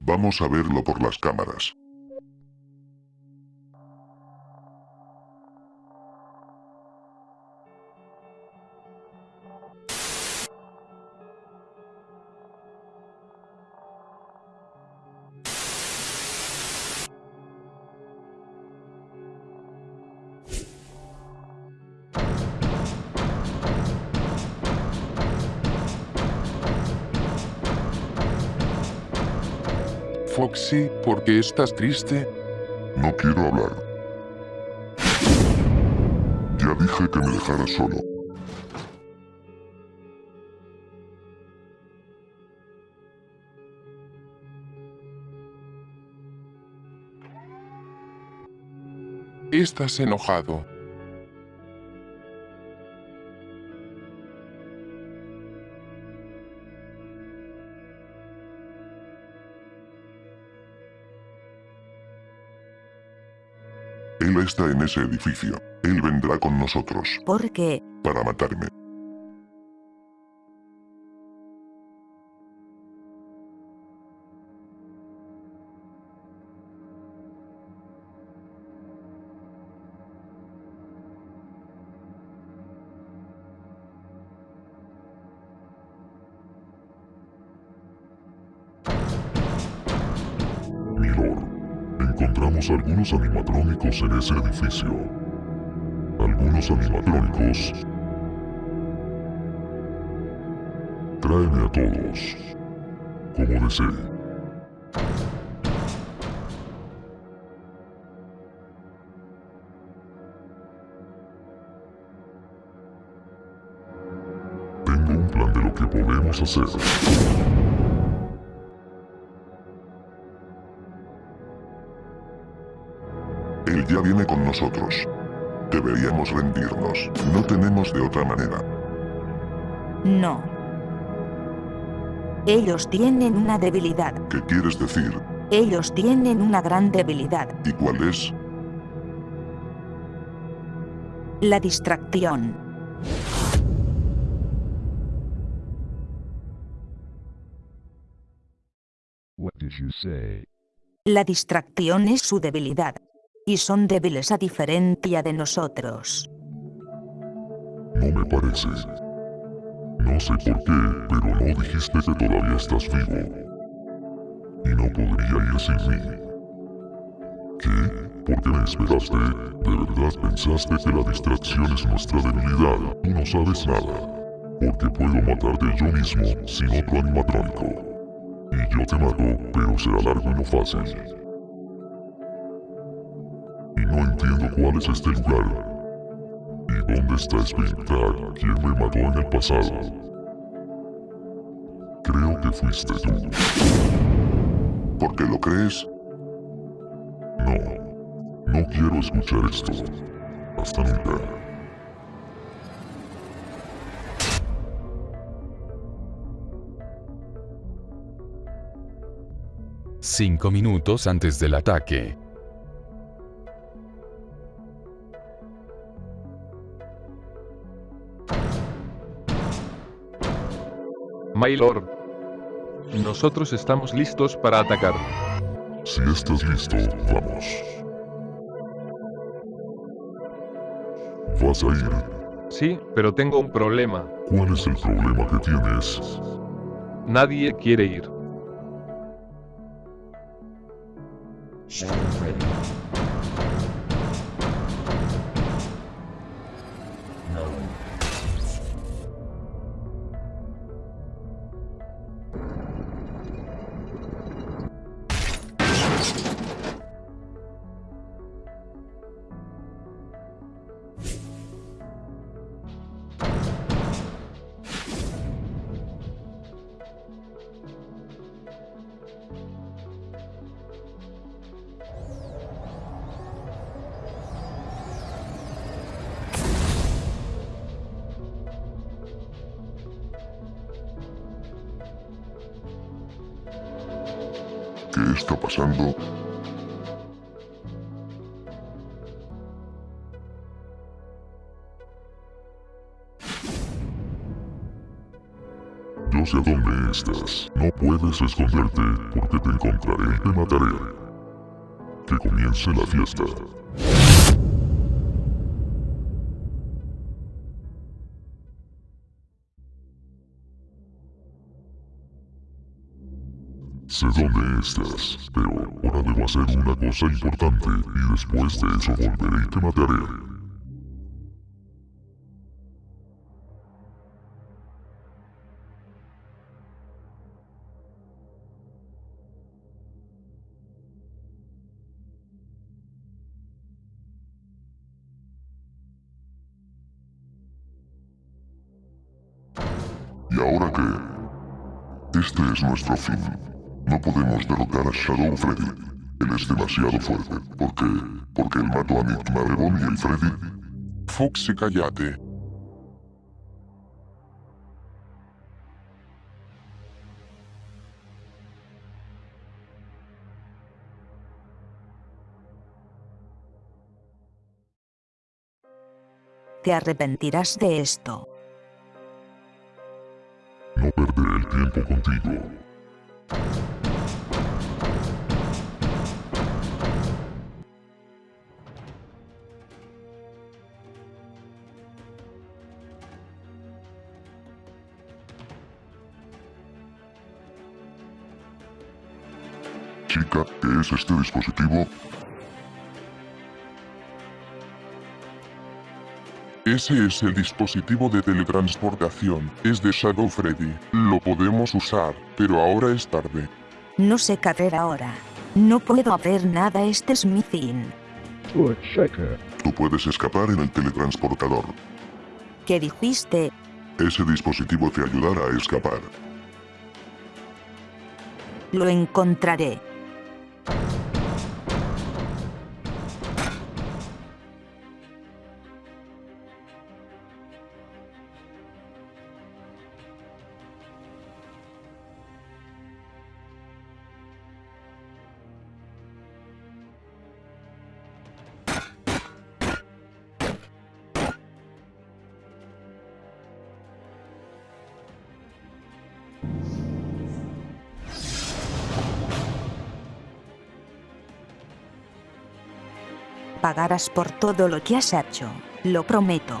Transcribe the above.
Vamos a verlo por las cámaras. Foxy, ¿por qué estás triste? No quiero hablar. Ya dije que me dejara solo. Estás enojado. Él está en ese edificio. Él vendrá con nosotros. ¿Por qué? Para matarme. Algunos animatrónicos en ese edificio. Algunos animatrónicos. Tráeme a todos. Como desee. Tengo un plan de lo que podemos hacer. Ya viene con nosotros. Deberíamos rendirnos. No tenemos de otra manera. No. Ellos tienen una debilidad. ¿Qué quieres decir? Ellos tienen una gran debilidad. ¿Y cuál es? La distracción. What did you say? La distracción es su debilidad. Y son débiles a diferencia de nosotros. No me parece. No sé por qué, pero no dijiste que todavía estás vivo. Y no podría ir sin mí. ¿Qué? ¿Por qué me esperaste? ¿De verdad pensaste que la distracción es nuestra debilidad? Tú no sabes nada. Porque puedo matarte yo mismo sin otro animatrónico. Y yo te mato, pero será largo y no fácil. Y no entiendo cuál es este lugar. ¿Y dónde está Springtrap? ¿Quién me mató en el pasado? Creo que fuiste tú. ¿Por qué lo crees? No. No quiero escuchar esto. Hasta nunca. Cinco minutos antes del ataque. Maylord. Nosotros estamos listos para atacar. Si estás listo, vamos. ¿Vas a ir? Sí, pero tengo un problema. ¿Cuál es el problema que tienes? Nadie quiere ir. que está pasando Yo sé dónde estás. No puedes esconderte, porque te encontraré y te mataré. Que comience la fiesta. Sé dónde estás, pero ahora debo hacer una cosa importante y después de eso volveré y te mataré. ¿Y ahora qué? Este es nuestro fin. No podemos derrotar a Shadow Freddy. Él es demasiado fuerte. ¿Por qué? Porque él mató a Nick Marrebon y el Freddy. Foxy, cállate. Te arrepentirás de esto. No perderé el tiempo contigo. Chica, ¿qué es este dispositivo? Ese es el dispositivo de teletransportación. Es de Shadow Freddy. Lo podemos usar, pero ahora es tarde. No sé qué hacer ahora. No puedo hacer nada, este es mi fin. Tú puedes escapar en el teletransportador. ¿Qué dijiste? Ese dispositivo te ayudará a escapar. Lo encontraré. Pagarás por todo lo que has hecho. Lo prometo.